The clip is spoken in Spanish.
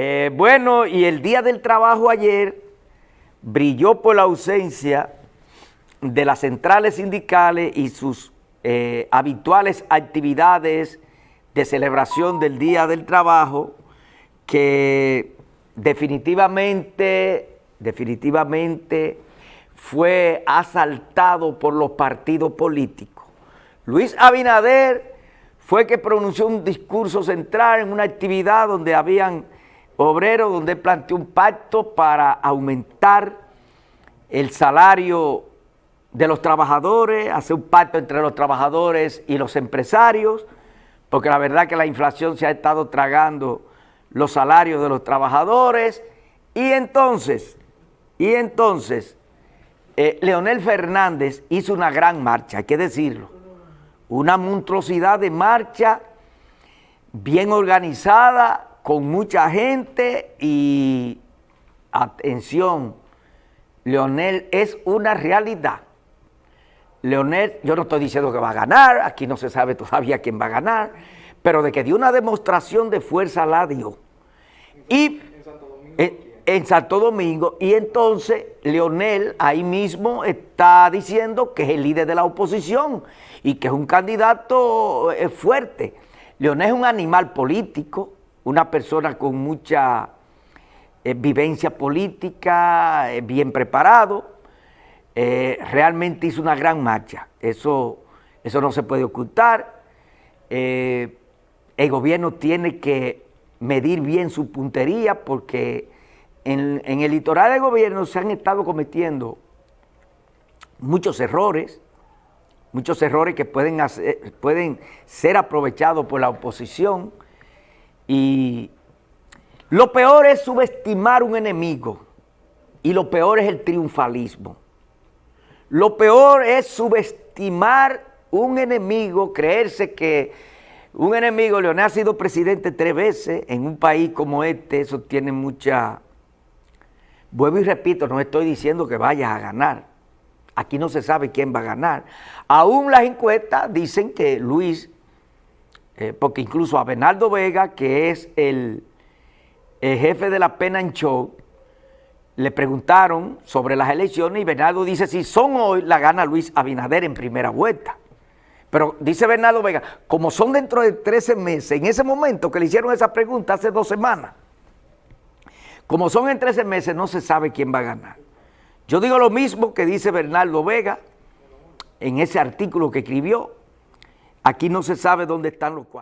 Eh, bueno, y el Día del Trabajo ayer brilló por la ausencia de las centrales sindicales y sus eh, habituales actividades de celebración del Día del Trabajo que definitivamente, definitivamente fue asaltado por los partidos políticos. Luis Abinader fue que pronunció un discurso central en una actividad donde habían obrero donde planteó un pacto para aumentar el salario de los trabajadores, hacer un pacto entre los trabajadores y los empresarios, porque la verdad que la inflación se ha estado tragando los salarios de los trabajadores, y entonces, y entonces, eh, Leonel Fernández hizo una gran marcha, hay que decirlo, una monstruosidad de marcha bien organizada, con mucha gente y atención, Leonel es una realidad. Leonel, yo no estoy diciendo que va a ganar, aquí no se sabe todavía quién va a ganar, pero de que dio una demostración de fuerza la dio. Y en Santo Domingo, y entonces Leonel ahí mismo está diciendo que es el líder de la oposición y que es un candidato eh, fuerte. Leonel es un animal político, una persona con mucha eh, vivencia política, eh, bien preparado, eh, realmente hizo una gran marcha, eso, eso no se puede ocultar, el gobierno tiene que medir bien su puntería porque en, el litoral del gobierno se han estado cometiendo muchos errores, muchos errores que pueden, pueden ser aprovechados por la oposición, y lo peor es subestimar un enemigo y lo peor es el triunfalismo. Lo peor es subestimar un enemigo, creerse que un enemigo, Leonel ha sido presidente tres veces en un país como este, eso tiene mucha... Vuelvo y repito, no estoy diciendo que vayas a ganar. Aquí no se sabe quién va a ganar. Aún las encuestas dicen que Luis eh, porque incluso a Bernardo Vega, que es el, jefe de la pena en show, le preguntaron sobre las elecciones y Bernardo dice, si son hoy, la gana Luis Abinader en primera vuelta. Pero dice Bernardo Vega, como son dentro de 13 meses, en ese momento que le hicieron esa pregunta hace dos semanas, como son en 13 meses, no se sabe quién va a ganar. Yo digo lo mismo que dice Bernardo Vega en ese artículo que escribió, Aquí no se sabe dónde están los cuartos.